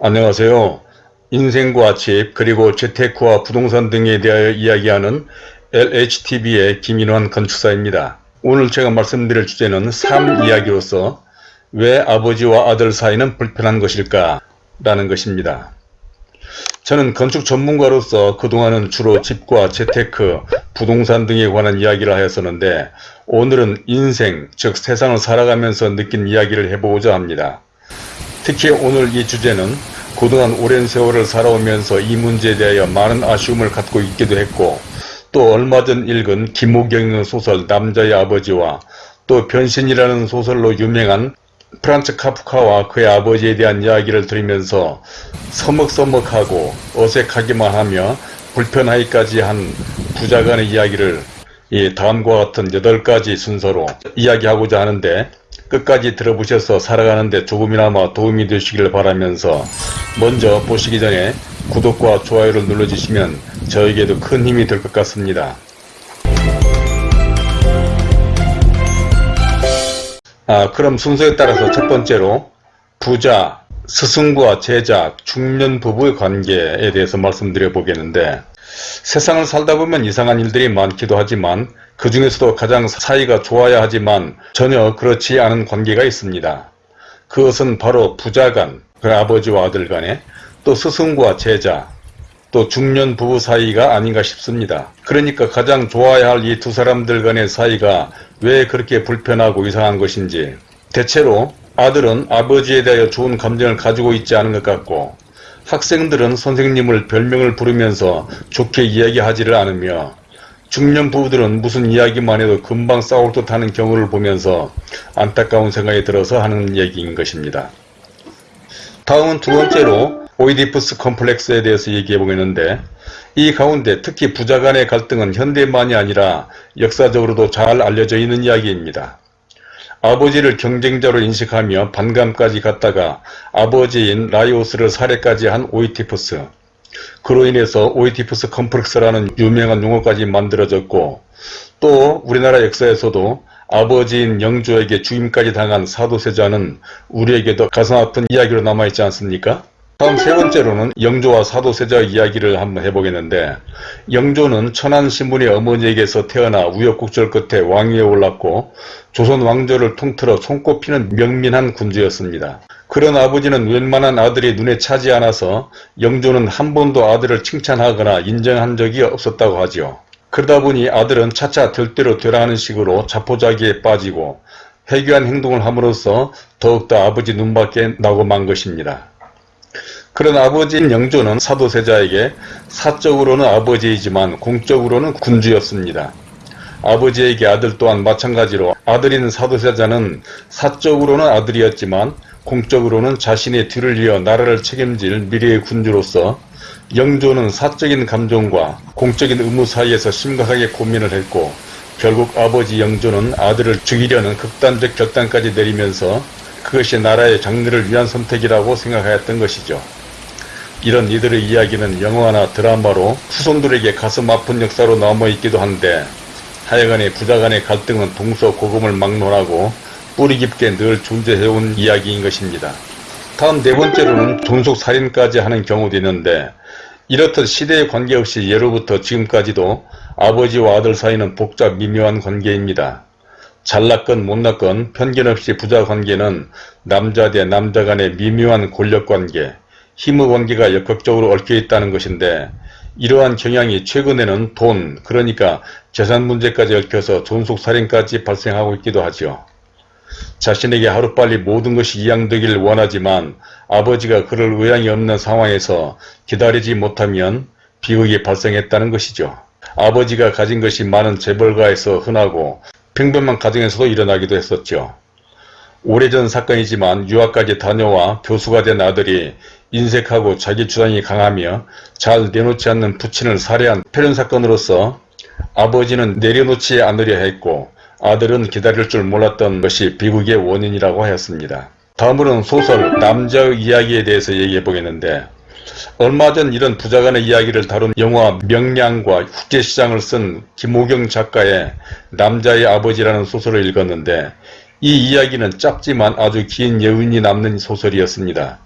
안녕하세요. 인생과 집 그리고 재테크와 부동산 등에 대하여 이야기하는 LHTV의 김인환 건축사입니다. 오늘 제가 말씀드릴 주제는 삶 이야기로서 왜 아버지와 아들 사이는 불편한 것일까 라는 것입니다. 저는 건축 전문가로서 그동안은 주로 집과 재테크, 부동산 등에 관한 이야기를 하였었는데 오늘은 인생, 즉 세상을 살아가면서 느낀 이야기를 해보고자 합니다. 특히 오늘 이 주제는 그동안 오랜 세월을 살아오면서 이 문제에 대하여 많은 아쉬움을 갖고 있기도 했고 또 얼마 전 읽은 김호경의 소설 남자의 아버지와 또 변신이라는 소설로 유명한 프란츠 카프카와 그의 아버지에 대한 이야기를 들으면서 서먹서먹하고 어색하기만 하며 불편하기까지 한 부자간의 이야기를 이 다음과 같은 8가지 순서로 이야기하고자 하는데 끝까지 들어보셔서 살아가는데 조금이나마 도움이 되시길 바라면서 먼저 보시기 전에 구독과 좋아요를 눌러주시면 저에게도 큰 힘이 될 것 같습니다. 아, 그럼 순서에 따라서 첫 번째로 부자, 스승과 제자, 중년 부부의 관계에 대해서 말씀드려 보겠는데 세상을 살다 보면 이상한 일들이 많기도 하지만 그 중에서도 가장 사이가 좋아야 하지만 전혀 그렇지 않은 관계가 있습니다. 그것은 바로 부자 간, 그 아버지와 아들 간에 또 스승과 제자, 또 중년 부부 사이가 아닌가 싶습니다. 그러니까 가장 좋아야 할 이 두 사람들 간의 사이가 왜 그렇게 불편하고 이상한 것인지 대체로 아들은 아버지에 대하여 좋은 감정을 가지고 있지 않은 것 같고 학생들은 선생님을 별명을 부르면서 좋게 이야기하지를 않으며 중년 부부들은 무슨 이야기만 해도 금방 싸울 듯 하는 경우를 보면서 안타까운 생각이 들어서 하는 얘기인 것입니다. 다음은 두 번째로 오이디푸스 컴플렉스에 대해서 얘기해 보겠는데 이 가운데 특히 부자 간의 갈등은 현대만이 아니라 역사적으로도 잘 알려져 있는 이야기입니다. 아버지를 경쟁자로 인식하며 반감까지 갖다가 아버지인 라이오스를 살해까지 한 오이티푸스 그로 인해서 오이티푸스 컴플렉스라는 유명한 용어까지 만들어졌고 또 우리나라 역사에서도 아버지인 영조에게 죽임까지 당한 사도세자는 우리에게도 가슴 아픈 이야기로 남아있지 않습니까? 다음 세 번째로는 영조와 사도세자 이야기를 한번 해보겠는데 영조는 천안신분의 어머니에게서 태어나 우여곡절 끝에 왕위에 올랐고 조선 왕조를 통틀어 손꼽히는 명민한 군주였습니다. 그런 아버지는 웬만한 아들이 눈에 차지 않아서 영조는 한 번도 아들을 칭찬하거나 인정한 적이 없었다고 하지요. 그러다 보니 아들은 차차 될대로 되라 하는 식으로 자포자기에 빠지고 회귀한 행동을 함으로써 더욱더 아버지 눈밖에 나고 만 것입니다. 그런 아버지인 영조는 사도세자에게 사적으로는 아버지이지만 공적으로는 군주였습니다. 아버지에게 아들 또한 마찬가지로 아들인 사도세자는 사적으로는 아들이었지만 공적으로는 자신의 뒤를 이어 나라를 책임질 미래의 군주로서 영조는 사적인 감정과 공적인 의무 사이에서 심각하게 고민을 했고 결국 아버지 영조는 아들을 죽이려는 극단적 결단까지 내리면서 그것이 나라의 장래를 위한 선택이라고 생각하였던 것이죠. 이런 이들의 이야기는 영화나 드라마로 후손들에게 가슴 아픈 역사로 남아있기도 한데 하여간에 부자간의 갈등은 동서고금을 막론하고 뿌리 깊게 늘 존재해온 이야기인 것입니다. 다음 네 번째로는 존속살인까지 하는 경우도 있는데 이렇듯 시대에 관계없이 예로부터 지금까지도 아버지와 아들 사이는 복잡 미묘한 관계입니다. 잘났건 못났건 편견 없이 부자 관계는 남자 대 남자 간의 미묘한 권력관계, 힘의 관계가 역학적으로 얽혀 있다는 것인데 이러한 경향이 최근에는 돈, 그러니까 재산 문제까지 얽혀서 존속살인까지 발생하고 있기도 하죠. 자신에게 하루빨리 모든 것이 이양되길 원하지만 아버지가 그럴 의향이 없는 상황에서 기다리지 못하면 비극이 발생했다는 것이죠. 아버지가 가진 것이 많은 재벌가에서 흔하고 평범한 가정에서도 일어나기도 했었죠. 오래전 사건이지만 유학까지 다녀와 교수가 된 아들이 인색하고 자기 주장이 강하며 잘 내놓지 않는 부친을 살해한 표현사건으로서 아버지는 내려놓지 않으려 했고 아들은 기다릴 줄 몰랐던 것이 비극의 원인이라고 하였습니다. 다음으로는 소설 남자의 이야기에 대해서 얘기해 보겠는데 얼마 전 이런 부자간의 이야기를 다룬 영화 명량과 국제시장을 쓴 김호경 작가의 남자의 아버지라는 소설을 읽었는데 이 이야기는 짧지만 아주 긴 여운이 남는 소설이었습니다.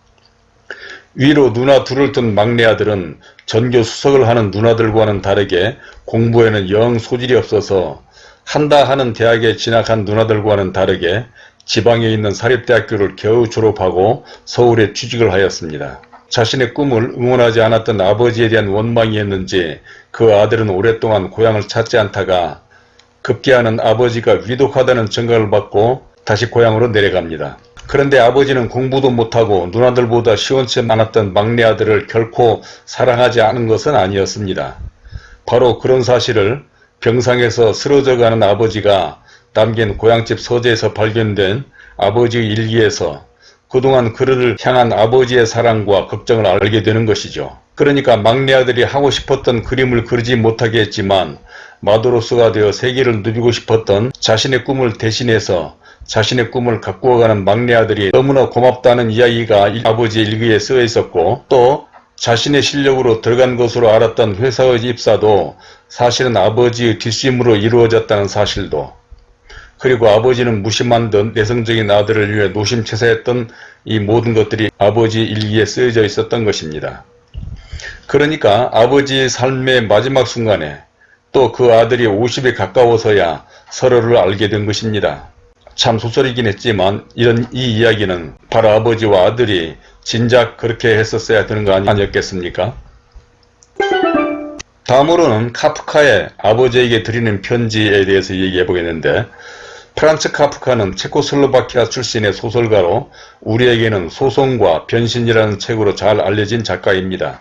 위로 누나 둘을 둔 막내 아들은 전교 수석을 하는 누나들과는 다르게 공부에는 영 소질이 없어서 한다 하는 대학에 진학한 누나들과는 다르게 지방에 있는 사립대학교를 겨우 졸업하고 서울에 취직을 하였습니다. 자신의 꿈을 응원하지 않았던 아버지에 대한 원망이었는지 그 아들은 오랫동안 고향을 찾지 않다가 급기야는 아버지가 위독하다는 증가를 받고 다시 고향으로 내려갑니다. 그런데 아버지는 공부도 못하고 누나들보다 시원치 않았던 막내 아들을 결코 사랑하지 않은 것은 아니었습니다. 바로 그런 사실을 병상에서 쓰러져가는 아버지가 남긴 고향집 서재에서 발견된 아버지의 일기에서 그동안 그를 향한 아버지의 사랑과 걱정을 알게 되는 것이죠. 그러니까 막내 아들이 하고 싶었던 그림을 그리지 못하게 했지만 마도로스가 되어 세계를 누비고 싶었던 자신의 꿈을 대신해서 자신의 꿈을 가꾸어가는 막내 아들이 너무나 고맙다는 이야기가 아버지의 일기에 쓰여 있었고 또 자신의 실력으로 들어간 것으로 알았던 회사의 입사도 사실은 아버지의 뒷심으로 이루어졌다는 사실도 그리고 아버지는 무심한 듯 내성적인 아들을 위해 노심채사했던 이 모든 것들이 아버지 일기에 쓰여져 있었던 것입니다. 그러니까 아버지의 삶의 마지막 순간에 또 그 아들이 50에 가까워서야 서로를 알게 된 것입니다. 참 소설이긴 했지만 이런 이 이야기는 바로 아버지와 아들이 진작 그렇게 했었어야 되는 거 아니었겠습니까? 다음으로는 카프카의 아버지에게 드리는 편지에 대해서 얘기해 보겠는데 프란츠 카프카는 체코슬로바키아 출신의 소설가로 우리에게는 소송과 변신이라는 책으로 잘 알려진 작가입니다.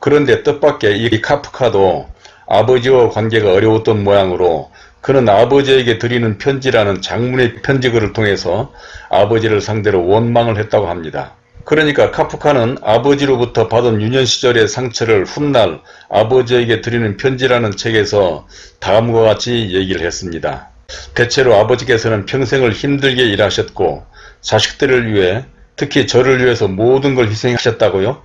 그런데 뜻밖의 이 카프카도 아버지와 관계가 어려웠던 모양으로 그는 아버지에게 드리는 편지라는 장문의 편지글을 통해서 아버지를 상대로 원망을 했다고 합니다. 그러니까 카프카는 아버지로부터 받은 유년 시절의 상처를 훗날 아버지에게 드리는 편지라는 책에서 다음과 같이 얘기를 했습니다. 대체로 아버지께서는 평생을 힘들게 일하셨고 자식들을 위해 특히 저를 위해서 모든 걸 희생하셨다고요?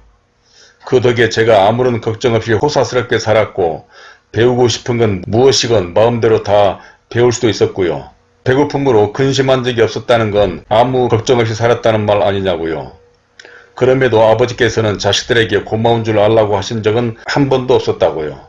그 덕에 제가 아무런 걱정 없이 호사스럽게 살았고 배우고 싶은 건 무엇이건 마음대로 다 배울 수도 있었고요. 배고픔으로 근심한 적이 없었다는 건 아무 걱정 없이 살았다는 말 아니냐고요. 그럼에도 아버지께서는 자식들에게 고마운 줄 알라고 하신 적은 한 번도 없었다고요.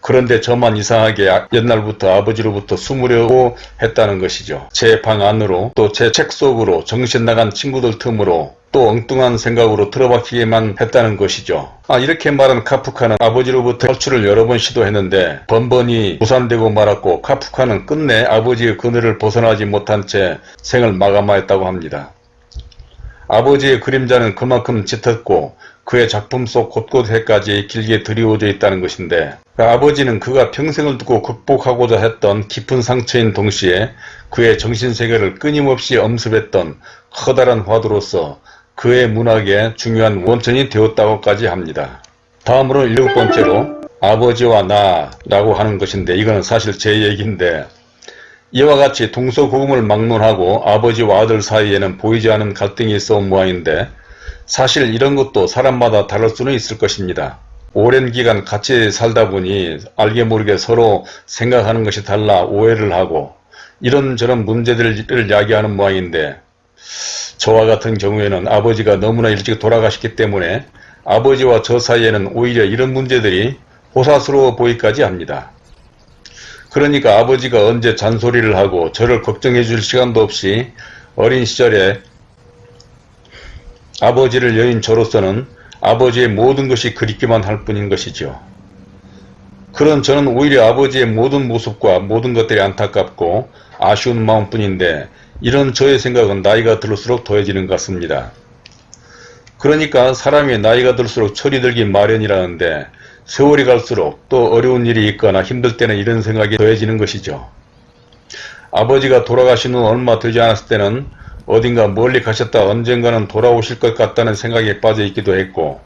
그런데 저만 이상하게 옛날부터 아버지로부터 숨으려고 했다는 것이죠. 제 방 안으로 또 제 책 속으로 정신 나간 친구들 틈으로 또 엉뚱한 생각으로 틀어박히게만 했다는 것이죠. 아 이렇게 말한 카프카는 아버지로부터 탈출을 여러 번 시도했는데 번번이 무산되고 말았고 카프카는 끝내 아버지의 그늘을 벗어나지 못한 채 생을 마감하였다고 합니다. 아버지의 그림자는 그만큼 짙었고 그의 작품 속 곳곳에까지 길게 드리워져 있다는 것인데 그 아버지는 그가 평생을 두고 극복하고자 했던 깊은 상처인 동시에 그의 정신세계를 끊임없이 엄습했던 커다란 화두로서 그의 문학의 중요한 원천이 되었다고까지 합니다. 다음으로 일곱 번째로 아버지와 나라고 하는 것인데 이거는 사실 제 얘기인데 이와 같이 동서고금을 막론하고 아버지와 아들 사이에는 보이지 않는 갈등이 있어 온 모양인데 사실 이런 것도 사람마다 다를 수는 있을 것입니다. 오랜 기간 같이 살다 보니 알게 모르게 서로 생각하는 것이 달라 오해를 하고 이런저런 문제들을 야기하는 모양인데 저와 같은 경우에는 아버지가 너무나 일찍 돌아가셨기 때문에 아버지와 저 사이에는 오히려 이런 문제들이 호사스러워 보이까지 합니다. 그러니까 아버지가 언제 잔소리를 하고 저를 걱정해 줄 시간도 없이 어린 시절에 아버지를 여인 저로서는 아버지의 모든 것이 그립기만 할 뿐인 것이죠. 그런 저는 오히려 아버지의 모든 모습과 모든 것들이 안타깝고 아쉬운 마음뿐인데 이런 저의 생각은 나이가 들수록 더해지는 것 같습니다. 그러니까 사람이 나이가 들수록 철이 들기 마련이라는데 세월이 갈수록 또 어려운 일이 있거나 힘들 때는 이런 생각이 더해지는 것이죠. 아버지가 돌아가신 후 얼마 되지 않았을 때는 어딘가 멀리 가셨다 언젠가는 돌아오실 것 같다는 생각에 빠져 있기도 했고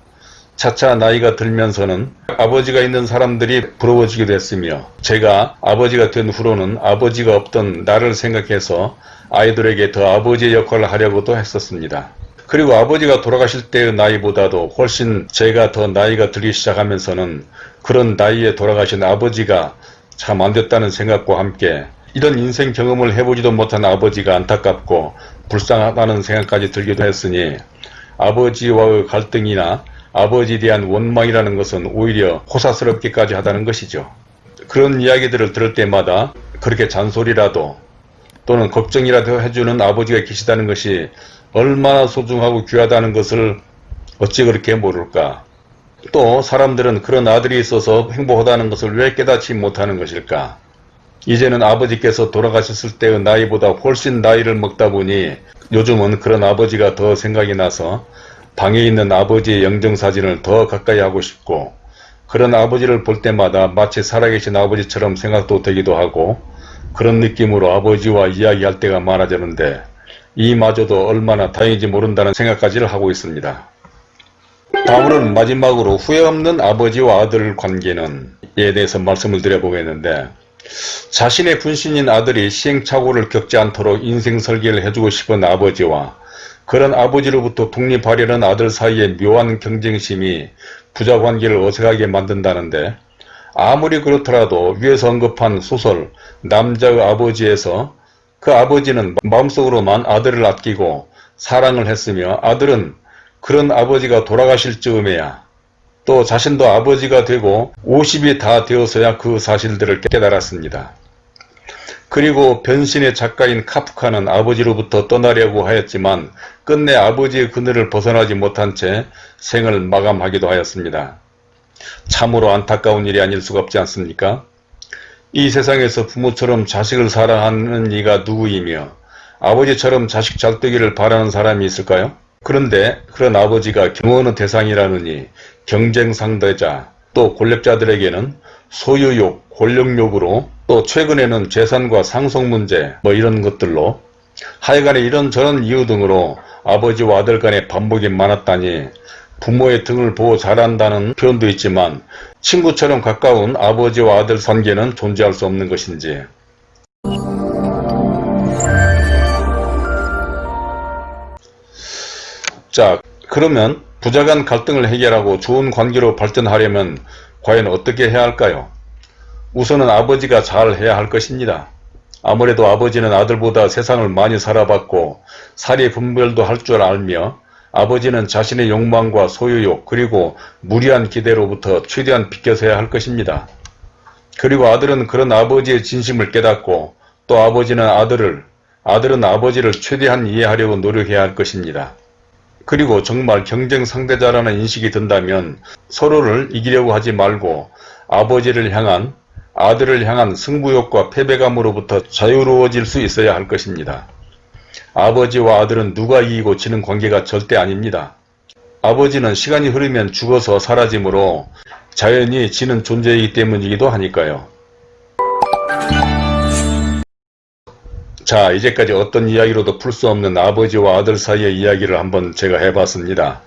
차차 나이가 들면서는 아버지가 있는 사람들이 부러워지기도 했으며 제가 아버지가 된 후로는 아버지가 없던 나를 생각해서 아이들에게 더 아버지의 역할을 하려고도 했었습니다. 그리고 아버지가 돌아가실 때의 나이보다도 훨씬 제가 더 나이가 들기 시작하면서는 그런 나이에 돌아가신 아버지가 참 안됐다는 생각과 함께 이런 인생 경험을 해보지도 못한 아버지가 안타깝고 불쌍하다는 생각까지 들기도 했으니 아버지와의 갈등이나 아버지에 대한 원망이라는 것은 오히려 호사스럽기까지 하다는 것이죠. 그런 이야기들을 들을 때마다 그렇게 잔소리라도 또는 걱정이라도 해주는 아버지가 계시다는 것이 얼마나 소중하고 귀하다는 것을 어찌 그렇게 모를까. 또 사람들은 그런 아들이 있어서 행복하다는 것을 왜 깨닫지 못하는 것일까. 이제는 아버지께서 돌아가셨을 때의 나이보다 훨씬 나이를 먹다 보니 요즘은 그런 아버지가 더 생각이 나서 방에 있는 아버지의 영정사진을 더 가까이 하고 싶고 그런 아버지를 볼 때마다 마치 살아계신 아버지처럼 생각도 되기도 하고 그런 느낌으로 아버지와 이야기할 때가 많아졌는데 이마저도 얼마나 다행인지 모른다는 생각까지를 하고 있습니다. 다음으로는 마지막으로 후회 없는 아버지와 아들 관계는 에 대해서 말씀을 드려보겠는데 자신의 분신인 아들이 시행착오를 겪지 않도록 인생 설계를 해주고 싶은 아버지와 그런 아버지로부터 독립하려는 아들 사이의 묘한 경쟁심이 부자 관계를 어색하게 만든다는데 아무리 그렇더라도 위에서 언급한 소설 남자의 아버지에서 그 아버지는 마음속으로만 아들을 아끼고 사랑을 했으며 아들은 그런 아버지가 돌아가실 즈음에야 또 자신도 아버지가 되고 50이 다 되어서야 그 사실들을 깨달았습니다. 그리고 변신의 작가인 카프카는 아버지로부터 떠나려고 하였지만 끝내 아버지의 그늘을 벗어나지 못한 채 생을 마감하기도 하였습니다. 참으로 안타까운 일이 아닐 수가 없지 않습니까? 이 세상에서 부모처럼 자식을 사랑하는 이가 누구이며 아버지처럼 자식 잘 되기를 바라는 사람이 있을까요? 그런데 그런 아버지가 경호하는 대상이라느니 경쟁 상대자 또 권력자들에게는 소유욕, 권력욕으로 또 최근에는 재산과 상속 문제 뭐 이런 것들로 하여간에 이런저런 이유 등으로 아버지와 아들 간의 반복이 많았다니 부모의 등을 보고 자란다는 표현도 있지만 친구처럼 가까운 아버지와 아들 관계는 존재할 수 없는 것인지. 자 그러면 부자 간 갈등을 해결하고 좋은 관계로 발전하려면 과연 어떻게 해야 할까요? 우선은 아버지가 잘 해야 할 것입니다. 아무래도 아버지는 아들보다 세상을 많이 살아봤고 사리 분별도 할 줄 알며 아버지는 자신의 욕망과 소유욕 그리고 무리한 기대로부터 최대한 비껴서야 할 것입니다. 그리고 아들은 그런 아버지의 진심을 깨닫고 또 아버지는 아들을 아들은 아버지를 최대한 이해하려고 노력해야 할 것입니다. 그리고 정말 경쟁 상대자라는 인식이 든다면 서로를 이기려고 하지 말고 아버지를 향한 아들을 향한 승부욕과 패배감으로부터 자유로워질 수 있어야 할 것입니다. 아버지와 아들은 누가 이기고 지는 관계가 절대 아닙니다. 아버지는 시간이 흐르면 죽어서 사라지므로 자연히 지는 존재이기 때문이기도 하니까요. 자 이제까지 어떤 이야기로도 풀 수 없는 아버지와 아들 사이의 이야기를 한번 제가 해봤습니다.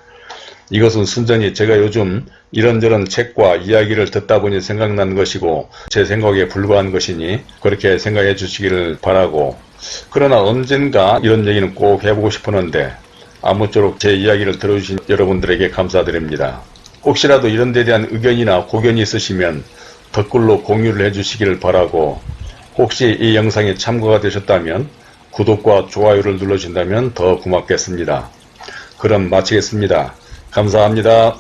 이것은 순전히 제가 요즘 이런저런 책과 이야기를 듣다 보니 생각난 것이고 제 생각에 불과한 것이니 그렇게 생각해 주시기를 바라고 그러나 언젠가 이런 얘기는 꼭 해보고 싶었는데 아무쪼록 제 이야기를 들어주신 여러분들에게 감사드립니다. 혹시라도 이런 데 대한 의견이나 고견이 있으시면 댓글로 공유를 해주시기를 바라고 혹시 이 영상이 참고가 되셨다면 구독과 좋아요를 눌러주신다면 더 고맙겠습니다. 그럼 마치겠습니다. 감사합니다.